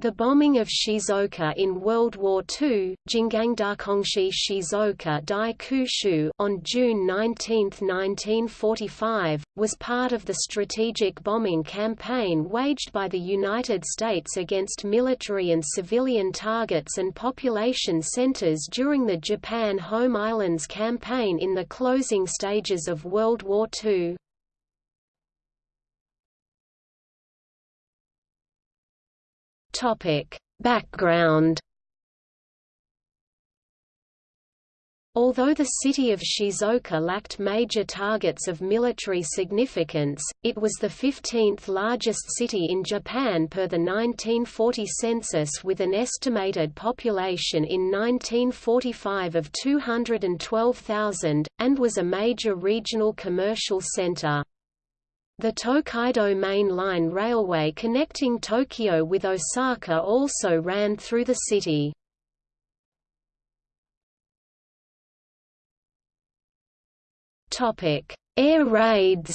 The bombing of Shizuoka in World War II, Jingangdakongshi Shizuoka Dai Kushu on June 19, 1945, was part of the strategic bombing campaign waged by the United States against military and civilian targets and population centers during the Japan Home Islands campaign in the closing stages of World War II. Topic: Background Although the city of Shizuoka lacked major targets of military significance, it was the 15th largest city in Japan per the 1940 census with an estimated population in 1945 of 212,000, and was a major regional commercial center. The Tokaido Main Line railway connecting Tokyo with Osaka also ran through the city. Air raids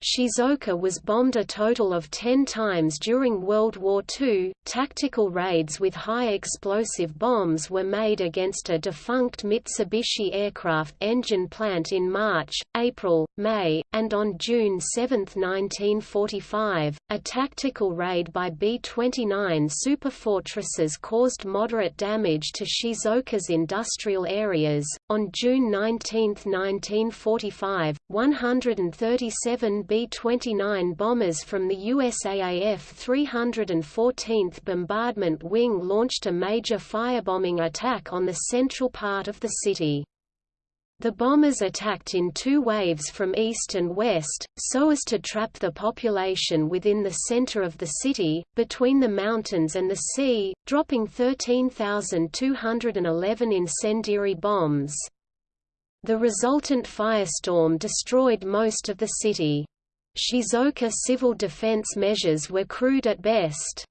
Shizuoka was bombed a total of 10 times during World War II. Tactical raids with high explosive bombs were made against a defunct Mitsubishi aircraft engine plant in March, April, May, and on June 7, 1945. A tactical raid by B 29 superfortresses caused moderate damage to Shizuoka's industrial areas. On June 19, 1945, 137 B-29 bombers from the USAAF 314th Bombardment Wing launched a major firebombing attack on the central part of the city. The bombers attacked in two waves from east and west, so as to trap the population within the center of the city, between the mountains and the sea, dropping 13,211 incendiary bombs. The resultant firestorm destroyed most of the city. Shizuoka civil defense measures were crude at best.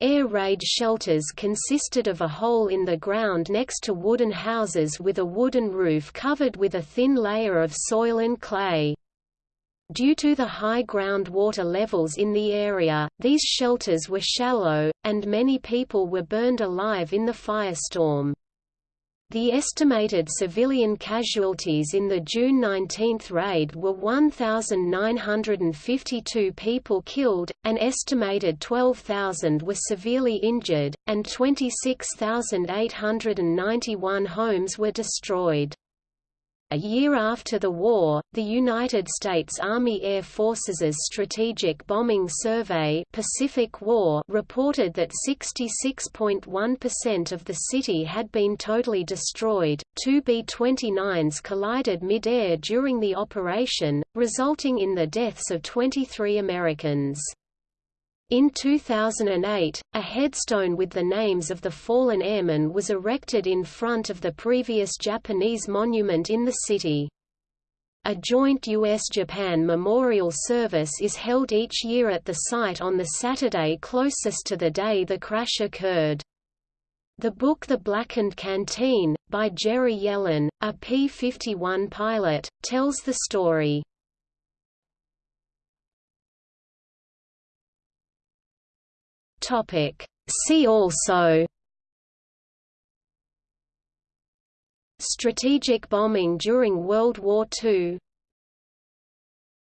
Air raid shelters consisted of a hole in the ground next to wooden houses with a wooden roof covered with a thin layer of soil and clay. Due to the high groundwater levels in the area, these shelters were shallow, and many people were burned alive in the firestorm. The estimated civilian casualties in the June 19 raid were 1,952 people killed, an estimated 12,000 were severely injured, and 26,891 homes were destroyed. A year after the war, the United States Army Air Forces' Strategic Bombing Survey Pacific war reported that 66.1% of the city had been totally destroyed. Two B-29s collided mid-air during the operation, resulting in the deaths of 23 Americans. In 2008, a headstone with the names of the fallen airmen was erected in front of the previous Japanese monument in the city. A joint U.S.-Japan memorial service is held each year at the site on the Saturday closest to the day the crash occurred. The book The Blackened Canteen, by Jerry Yellin, a P-51 pilot, tells the story. Topic. See also Strategic bombing during World War II